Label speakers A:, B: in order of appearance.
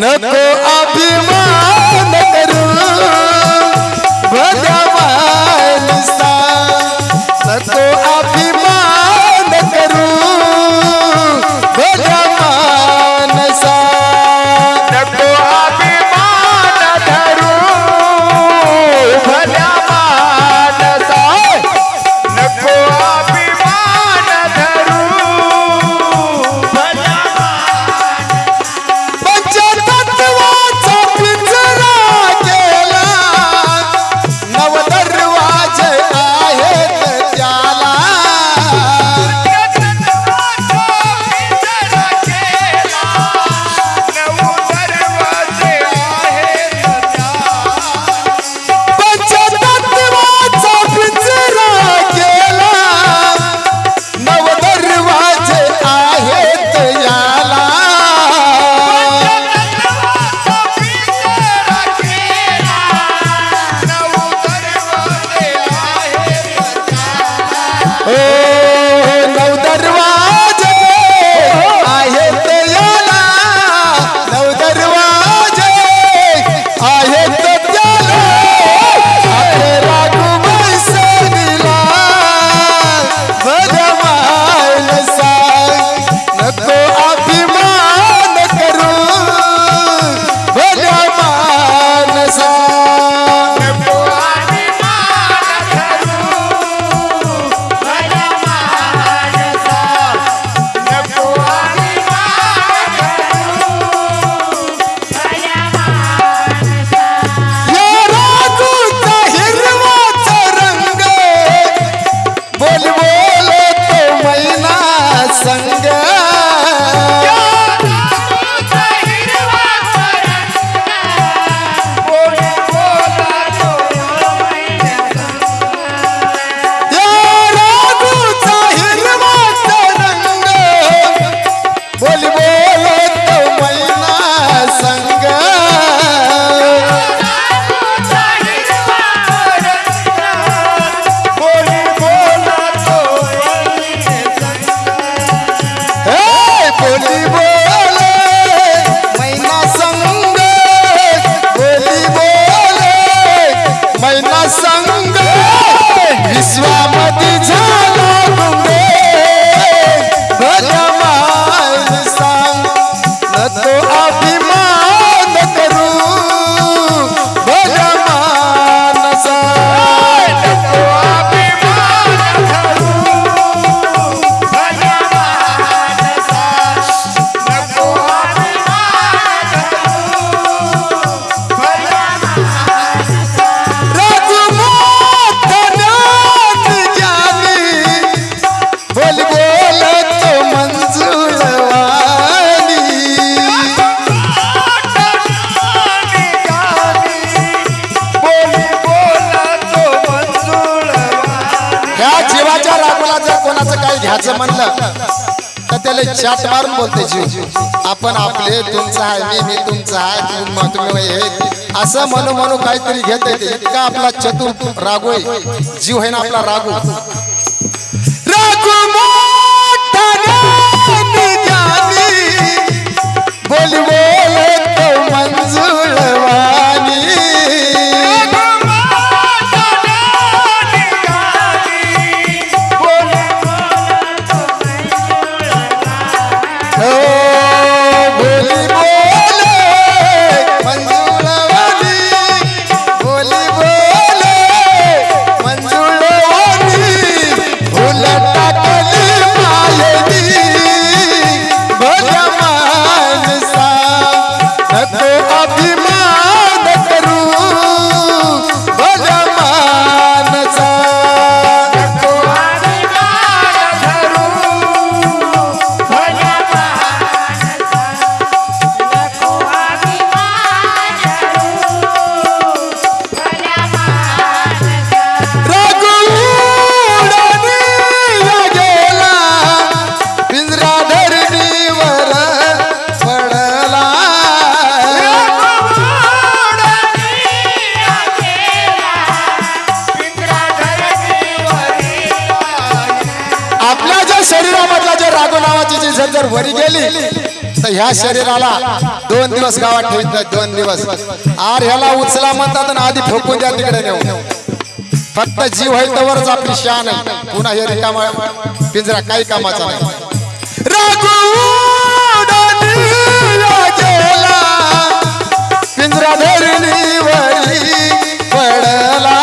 A: knuckle. knuckle. घ्यायचं म्हणलं तर त्याला चाट मारून बोलते जीव. आपण आपले तुमचं आहे मी तुमचा आहे तुम्ही हे. असं म्हणू म्हणू काहीतरी घेत येते. इतका आपला चतुर रागो जीव आहे ना आपला रागो. बोल बोल तो मंजूर शरीरामधला जे रागो नावाची जी झंझर वरी गेली तर ह्या शरीराला दोन दिवस गावात ठेवित दोन दिवस. आर ह्याला उचला म्हणतात ना आधी ठोकून द्या तिकडे नेऊ फक्त जीव आहे तवरच आपली शान आहे. पुन्हा हे रिकामा पिंजरा काही कामाचा नाही. पिंजरा धरली वरी पडला.